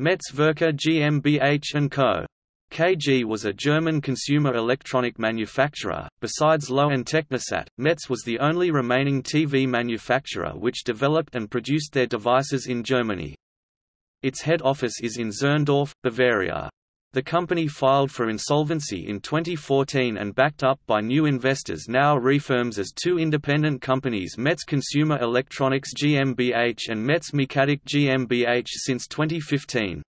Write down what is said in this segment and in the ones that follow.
Metz Werke GmbH & Co. KG was a German consumer electronic manufacturer. Besides Loewe and Technisat, Metz was the only remaining TV manufacturer which developed and produced their devices in Germany. Its head office is in Zirndorf, Bavaria. The company filed for insolvency in 2014 and backed up by new investors now refirms as two independent companies Metz Consumer Electronics GmbH and Metz Mechanik GmbH since 2015.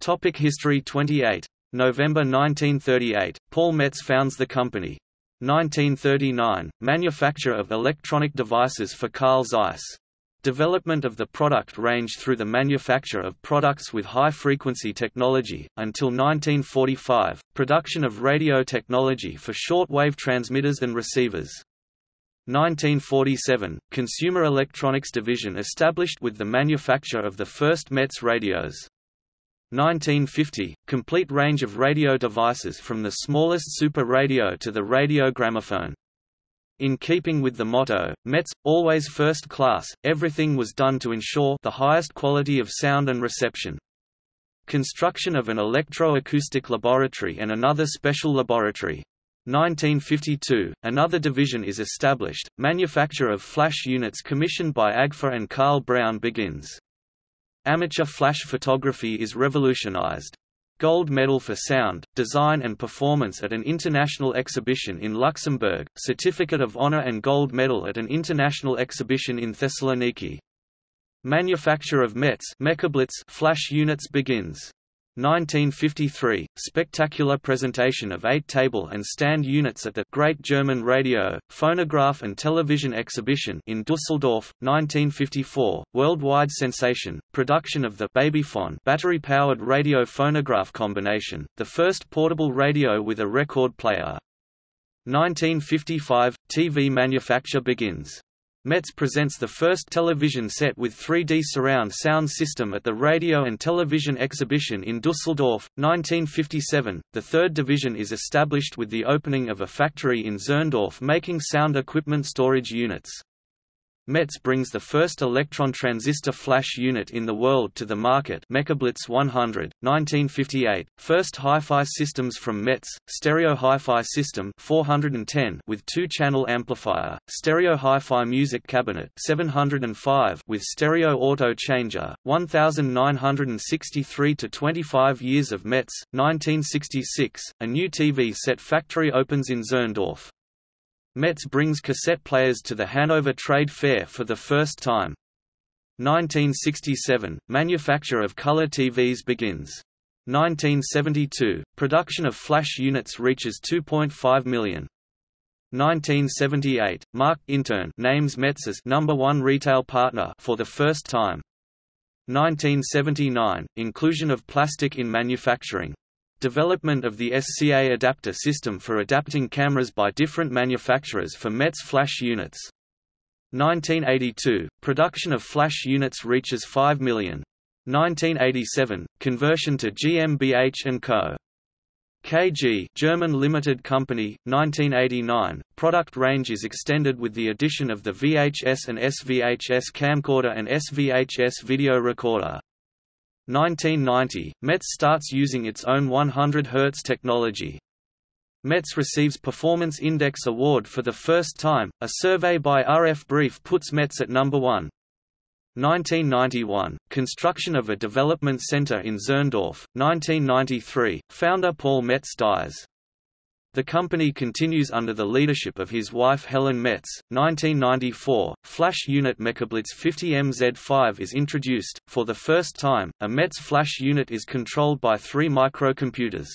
Topic History 28. November 1938, Paul Metz founds the company. 1939, manufacture of electronic devices for Carl Zeiss. Development of the product range through the manufacture of products with high-frequency technology, until 1945, production of radio technology for short-wave transmitters and receivers. 1947, Consumer Electronics Division established with the manufacture of the first Metz radios. 1950 – Complete range of radio devices from the smallest super radio to the radio gramophone. In keeping with the motto, Metz, always first class, everything was done to ensure the highest quality of sound and reception. Construction of an electro-acoustic laboratory and another special laboratory. 1952, another division is established, manufacture of flash units commissioned by Agfa and Carl Braun begins. Amateur flash photography is revolutionized. Gold medal for sound, design and performance at an international exhibition in Luxembourg, Certificate of Honor and Gold medal at an international exhibition in Thessaloniki. Manufacture of Metz flash units begins. 1953, spectacular presentation of eight table and stand units at the Great German Radio, Phonograph and Television Exhibition in Dusseldorf, 1954, worldwide sensation, production of the Babyphone battery-powered radio phonograph combination, the first portable radio with a record player. 1955, TV manufacture begins. Metz presents the first television set with 3D surround sound system at the Radio and Television Exhibition in Dusseldorf, 1957. The third division is established with the opening of a factory in Zirndorf making sound equipment storage units. Metz brings the first electron transistor flash unit in the world to the market Mecablitz 100, 1958, first hi-fi systems from Metz, stereo hi-fi system 410 with two-channel amplifier, stereo hi-fi music cabinet 705 with stereo auto changer, 1963 to 25 years of Metz, 1966, a new TV set factory opens in Zirndorf. Metz brings cassette players to the Hanover Trade Fair for the first time. 1967 – Manufacture of color TVs begins. 1972 – Production of flash units reaches 2.5 million. 1978 – Markt Intern names Metz as number one retail partner for the first time. 1979 – Inclusion of plastic in manufacturing Development of the SCA adapter system for adapting cameras by different manufacturers for Metz flash units. 1982 – Production of flash units reaches 5 million. 1987 – Conversion to GmbH & Co. KG German Limited Company, 1989, product range is extended with the addition of the VHS and SVHS camcorder and SVHS video recorder. 1990, Metz starts using its own 100 Hz technology. Metz receives Performance Index Award for the first time, a survey by RF Brief puts Metz at number 1. 1991, construction of a development center in Zirndorf, 1993, founder Paul Metz dies. The company continues under the leadership of his wife Helen Metz. 1994, flash unit Mecablitz 50MZ5 is introduced. For the first time, a Metz flash unit is controlled by three microcomputers.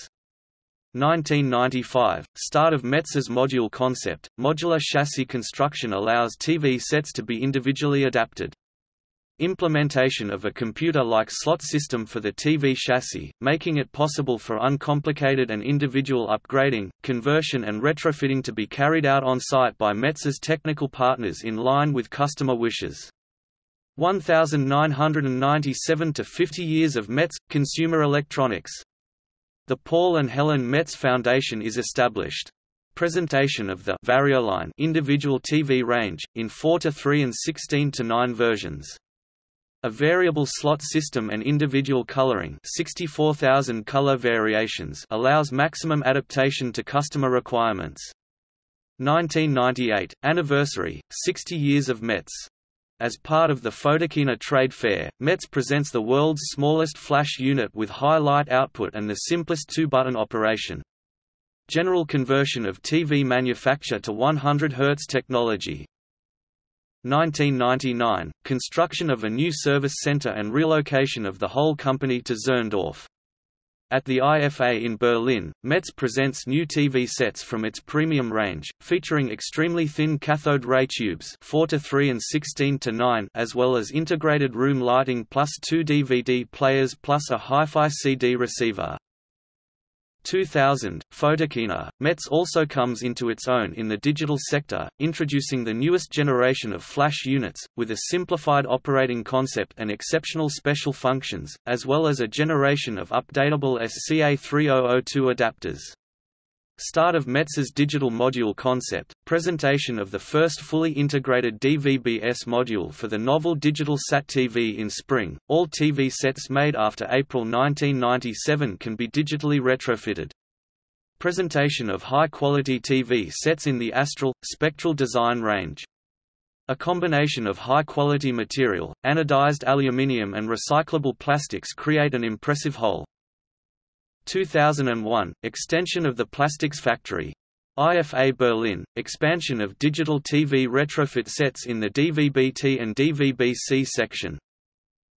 1995, start of Metz's module concept. Modular chassis construction allows TV sets to be individually adapted implementation of a computer-like slot system for the TV chassis, making it possible for uncomplicated and individual upgrading, conversion and retrofitting to be carried out on-site by Metz's technical partners in line with customer wishes. 1997 to 50 years of Metz – Consumer Electronics. The Paul and Helen Metz Foundation is established. Presentation of the Varioline individual TV range, in 4 to 3 and 16 to 9 versions. A variable slot system and individual coloring 64,000 color variations allows maximum adaptation to customer requirements. 1998, anniversary, 60 years of Metz. As part of the Photokina Trade Fair, Metz presents the world's smallest flash unit with high light output and the simplest two-button operation. General conversion of TV manufacture to 100 Hz technology, 1999, construction of a new service center and relocation of the whole company to Zirndorf. At the IFA in Berlin, Metz presents new TV sets from its premium range, featuring extremely thin cathode ray tubes 4 to 3 and 16 to 9 as well as integrated room lighting plus two DVD players plus a hi-fi CD receiver. 2000, Photokina, Metz also comes into its own in the digital sector, introducing the newest generation of flash units, with a simplified operating concept and exceptional special functions, as well as a generation of updatable SCA3002 adapters. Start of Metz's digital module concept, presentation of the first fully integrated DVB-S module for the novel digital SAT TV in spring. All TV sets made after April 1997 can be digitally retrofitted. Presentation of high-quality TV sets in the Astral, Spectral design range. A combination of high-quality material, anodized aluminium and recyclable plastics create an impressive whole. 2001 – Extension of the plastics factory. IFA Berlin – Expansion of digital TV retrofit sets in the DVB-T and DVB-C section.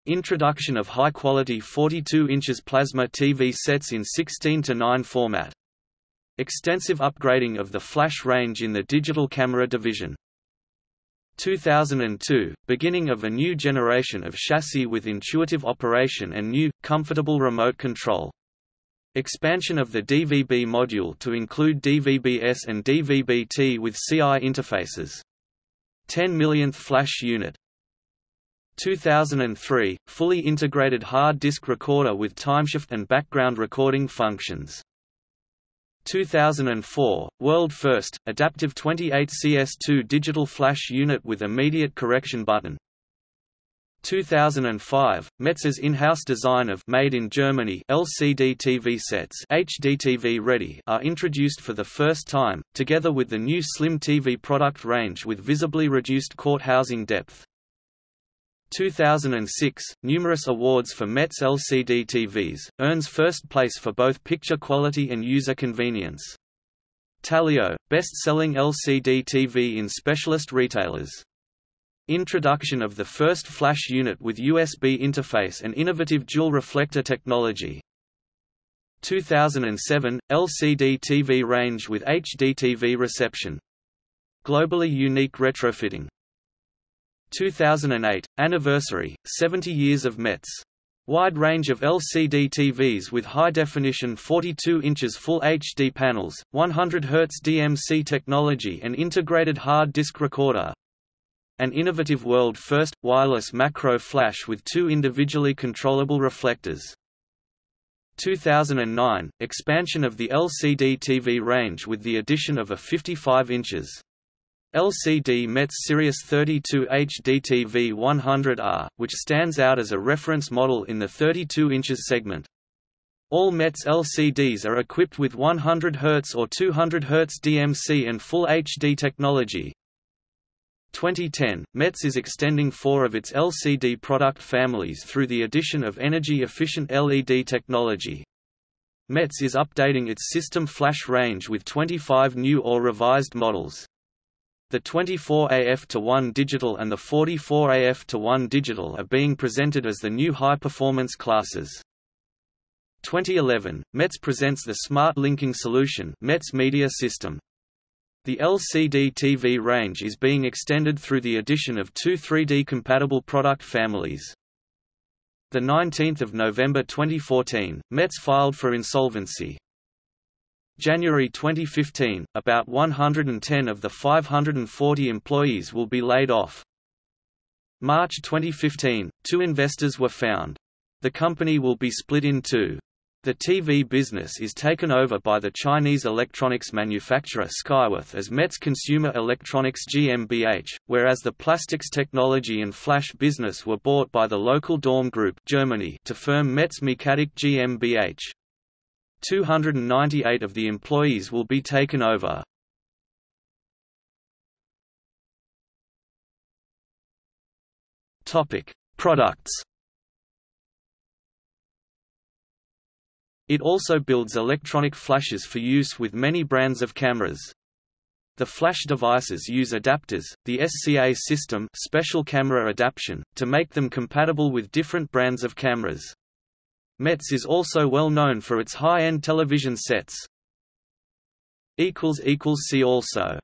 Introduction of high-quality 42 inches plasma TV sets in 16-9 format. Extensive upgrading of the flash range in the digital camera division. 2002 – Beginning of a new generation of chassis with intuitive operation and new, comfortable remote control. Expansion of the DVB module to include DVB-S and DVB-T with CI interfaces. 10 millionth flash unit. 2003 – Fully integrated hard disk recorder with timeshift and background recording functions. 2004 – World first, adaptive 28CS2 digital flash unit with immediate correction button. 2005, Metz's in-house design of made in Germany LCD TV sets HDTV ready are introduced for the first time, together with the new Slim TV product range with visibly reduced court housing depth. 2006, numerous awards for Metz LCD TVs, earns first place for both picture quality and user convenience. Talio, best-selling LCD TV in specialist retailers. Introduction of the first flash unit with USB interface and innovative dual reflector technology. 2007 – LCD TV range with HDTV reception. Globally unique retrofitting. 2008 – Anniversary, 70 years of Metz. Wide range of LCD TVs with high-definition 42 inches Full HD panels, 100 Hz DMC technology and integrated hard disk recorder, an innovative world-first, wireless macro flash with two individually controllable reflectors. 2009 – Expansion of the LCD TV range with the addition of a 55 inches LCD Metz Sirius 32 HD TV 100R, which stands out as a reference model in the 32 inches segment. All Metz LCDs are equipped with 100 Hz or 200 Hz DMC and Full HD technology, 2010, Metz is extending four of its LCD product families through the addition of energy-efficient LED technology. Metz is updating its system flash range with 25 new or revised models. The 24AF-1 digital and the 44AF-1 digital are being presented as the new high-performance classes. 2011, Metz presents the Smart Linking Solution Metz Media System. The LCD TV range is being extended through the addition of two 3D-compatible product families. 19 November 2014, Metz filed for insolvency. January 2015, about 110 of the 540 employees will be laid off. March 2015, two investors were found. The company will be split in two. The TV business is taken over by the Chinese electronics manufacturer Skyworth as Metz Consumer Electronics GmbH, whereas the plastics technology and flash business were bought by the local Daum Group Germany to firm Metz Mecatech GmbH. 298 of the employees will be taken over. Products It also builds electronic flashes for use with many brands of cameras. The flash devices use adapters, the SCA system special camera adaptation, to make them compatible with different brands of cameras. Metz is also well known for its high-end television sets. See also